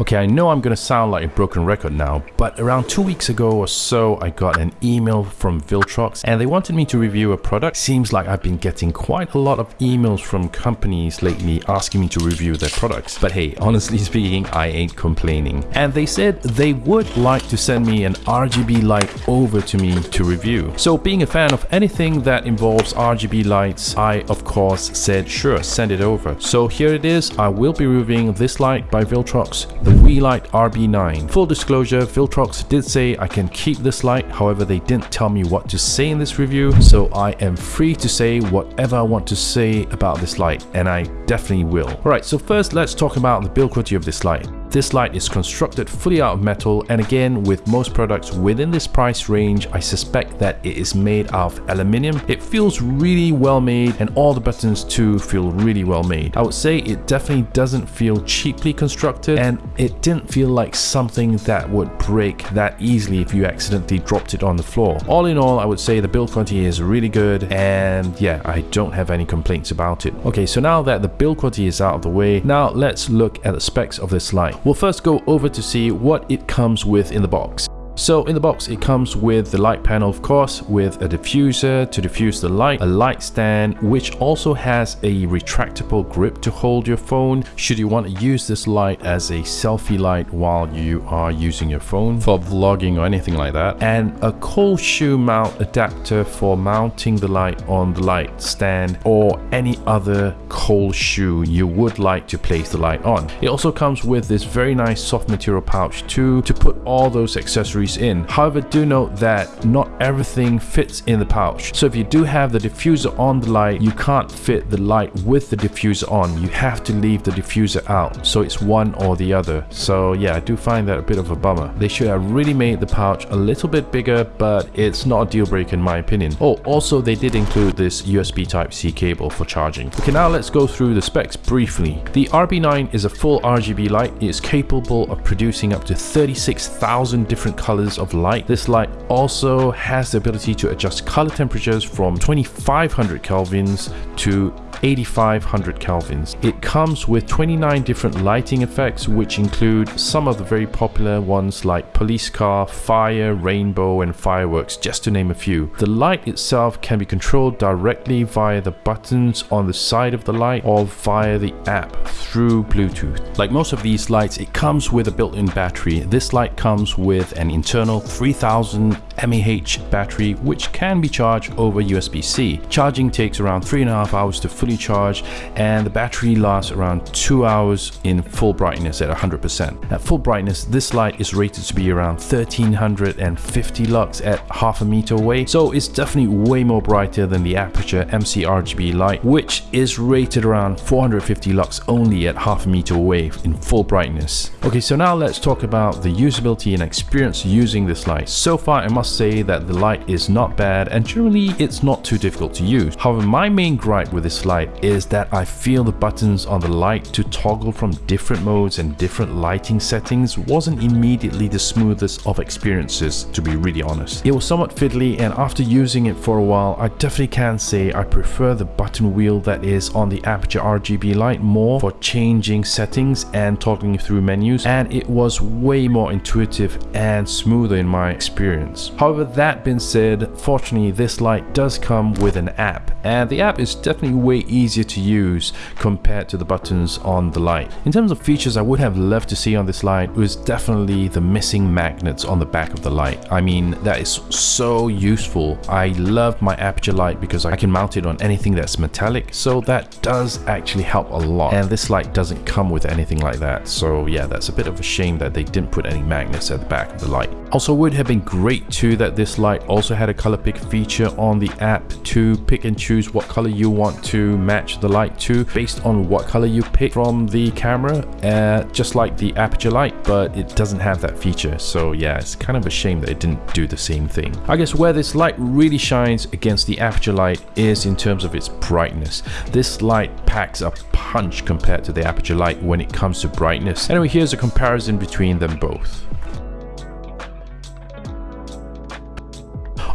Okay, I know I'm gonna sound like a broken record now, but around two weeks ago or so, I got an email from Viltrox and they wanted me to review a product. Seems like I've been getting quite a lot of emails from companies lately asking me to review their products. But hey, honestly speaking, I ain't complaining. And they said they would like to send me an RGB light over to me to review. So being a fan of anything that involves RGB lights, I of course said sure, send it over. So here it is, I will be reviewing this light by Viltrox the Weeylite RB9. Full disclosure, Viltrox did say I can keep this light, however they didn't tell me what to say in this review, so I am free to say whatever I want to say about this light, and I definitely will. Alright, so first let's talk about the build quality of this light. This light is constructed fully out of metal and again with most products within this price range I suspect that it is made out of aluminium. It feels really well made and all the buttons too feel really well made. I would say it definitely doesn't feel cheaply constructed and it didn't feel like something that would break that easily if you accidentally dropped it on the floor. All in all I would say the build quality is really good and yeah I don't have any complaints about it. Okay so now that the build quality is out of the way now let's look at the specs of this light. We'll first go over to see what it comes with in the box. So in the box it comes with the light panel of course with a diffuser to diffuse the light, a light stand which also has a retractable grip to hold your phone should you want to use this light as a selfie light while you are using your phone for vlogging or anything like that and a cold shoe mount adapter for mounting the light on the light stand or any other cold shoe you would like to place the light on. It also comes with this very nice soft material pouch too to put all those accessories in. However, do note that not everything fits in the pouch. So if you do have the diffuser on the light, you can't fit the light with the diffuser on. You have to leave the diffuser out. So it's one or the other. So yeah, I do find that a bit of a bummer. They should have really made the pouch a little bit bigger, but it's not a deal breaker in my opinion. Oh, also they did include this USB Type-C cable for charging. Okay, now let's go through the specs briefly. The RB9 is a full RGB light. It is capable of producing up to 36,000 different colors colors of light. This light also has the ability to adjust color temperatures from 2500 kelvins to 8500 kelvins. It comes with 29 different lighting effects which include some of the very popular ones like police car, fire, rainbow and fireworks just to name a few. The light itself can be controlled directly via the buttons on the side of the light or via the app through Bluetooth. Like most of these lights it comes with a built-in battery. This light comes with an internal 3000 mAh battery which can be charged over USB-C. Charging takes around three and a half hours to fully charge and the battery lasts around two hours in full brightness at 100%. At full brightness this light is rated to be around 1350 lux at half a meter away so it's definitely way more brighter than the Aputure MC RGB light which is rated around 450 lux only at half a meter away in full brightness. Okay so now let's talk about the usability and experience using this light. So far I must say that the light is not bad and generally it's not too difficult to use. However, my main gripe with this light is that I feel the buttons on the light to toggle from different modes and different lighting settings wasn't immediately the smoothest of experiences to be really honest. It was somewhat fiddly and after using it for a while I definitely can say I prefer the button wheel that is on the Aputure RGB light more for changing settings and toggling through menus and it was way more intuitive and smoother in my experience. However, that being said, fortunately this light does come with an app and the app is definitely way easier to use compared to the buttons on the light. In terms of features I would have loved to see on this light was definitely the missing magnets on the back of the light. I mean that is so useful. I love my Aputure light because I can mount it on anything that's metallic so that does actually help a lot and this light doesn't come with anything like that so yeah that's a bit of a shame that they didn't put any magnets at the back of the light. Also would have been great too that this light also had a color pick feature on the app to pick and choose what color you want to match the light to based on what color you pick from the camera uh, just like the Aputure light but it doesn't have that feature so yeah it's kind of a shame that it didn't do the same thing. I guess where this light really shines against the Aputure light is in terms of its brightness. This light packs a punch compared to the Aputure light when it comes to brightness. Anyway here's a comparison between them both.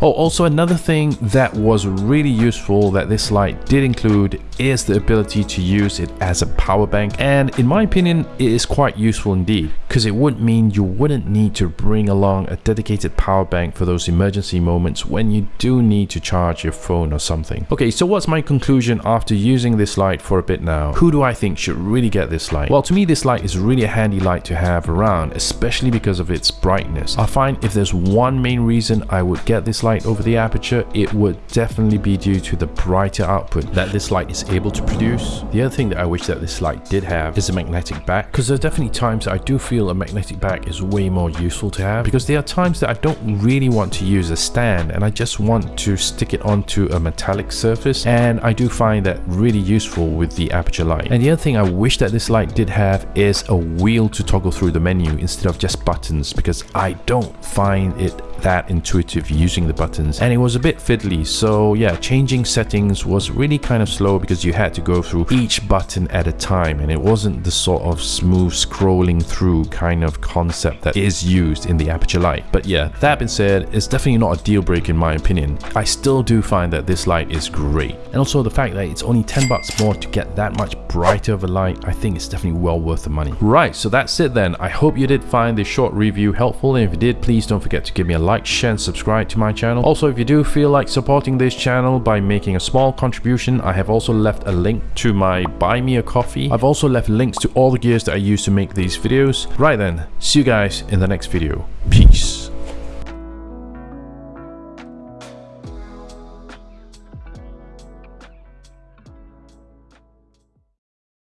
Oh, also another thing that was really useful that this light did include is the ability to use it as a power bank and in my opinion it is quite useful indeed. Because it would mean you wouldn't need to bring along a dedicated power bank for those emergency moments when you do need to charge your phone or something. Okay, so what's my conclusion after using this light for a bit now? Who do I think should really get this light? Well, to me, this light is really a handy light to have around, especially because of its brightness. I find if there's one main reason I would get this light over the Aputure, it would definitely be due to the brighter output that this light is able to produce. The other thing that I wish that this light did have is a magnetic back, because there's definitely times I do feel a magnetic back is way more useful to have, because there are times that I don't really want to use a stand and I just want to stick it onto a metallic surface and I do find that really useful with the Aputure light. And the other thing I wish that this light did have is a wheel to toggle through the menu instead of just buttons because I don't find it that intuitive using the buttons and it was a bit fiddly. So yeah changing settings was really kind of slow because you had to go through each button at a time and it wasn't the sort of smooth scrolling through kind of concept that is used in the Aputure light but yeah that being said it's definitely not a deal breaker in my opinion. I still do find that this light is great. And also the fact that it's only 10 bucks more to get that much brighter of a light I think it's definitely well worth the money. Right so that's it then. I hope you did find this short review helpful and if you did please don't forget to give me a like, share and subscribe to my channel. Also, if you do feel like supporting this channel by making a small contribution, I have also left a link to my buy me a coffee. I've also left links to all the gears that I use to make these videos. Right then, see you guys in the next video. Peace.